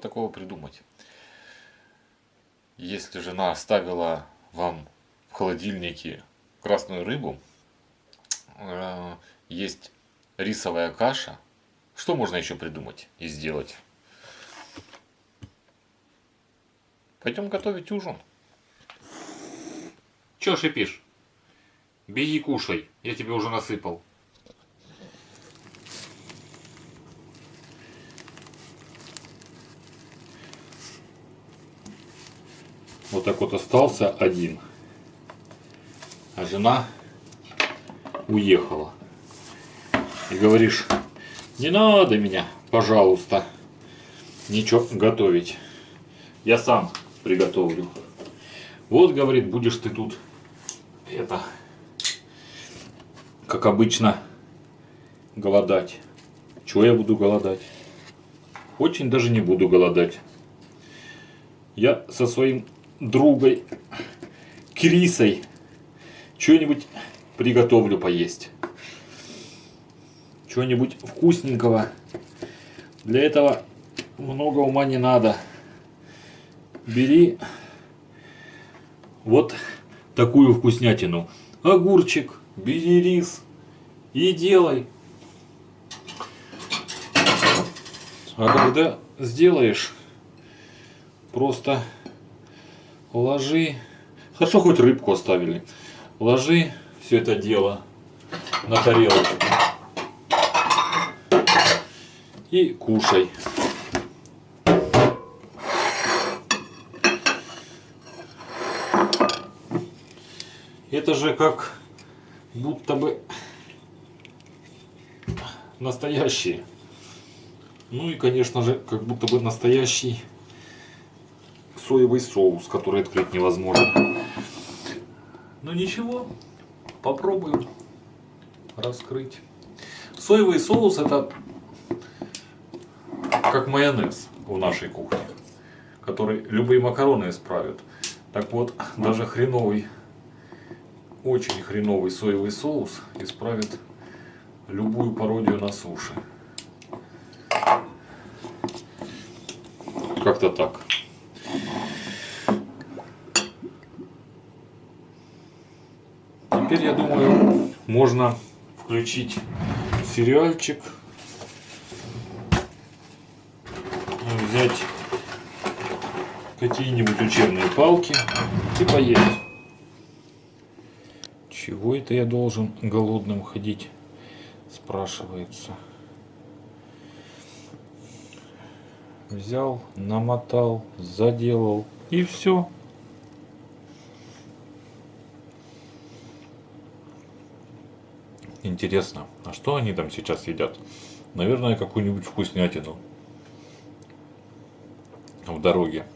такого придумать? Если жена оставила вам в холодильнике красную рыбу, э, есть рисовая каша, что можно еще придумать и сделать? Пойдем готовить ужин. Че шипишь? Беги кушай, я тебе уже насыпал. Вот так вот остался один. А жена уехала. И говоришь, не надо меня, пожалуйста, ничего готовить. Я сам приготовлю. Вот, говорит, будешь ты тут это, как обычно, голодать. Чего я буду голодать? Очень даже не буду голодать. Я со своим другой Крисой что-нибудь приготовлю поесть. Чего-нибудь вкусненького. Для этого много ума не надо. Бери вот такую вкуснятину. Огурчик, бери рис и делай. А когда сделаешь, просто ложи. Хорошо, хоть рыбку оставили. Ложи все это дело на тарелочку. И кушай. Это же как будто бы настоящий. Ну и, конечно же, как будто бы настоящий соевый соус, который открыть невозможно. Но ничего, попробуем раскрыть. Соевый соус это как майонез в нашей кухне, который любые макароны исправит. Так вот, даже хреновый очень хреновый соевый соус исправит любую пародию на суши. Как-то так. Теперь, я думаю, можно включить сериальчик. Взять какие-нибудь учебные палки и поесть. Чего это я должен голодным ходить? Спрашивается. Взял, намотал, заделал и все. Интересно, а что они там сейчас едят? Наверное, какую-нибудь вкуснятину в дороге.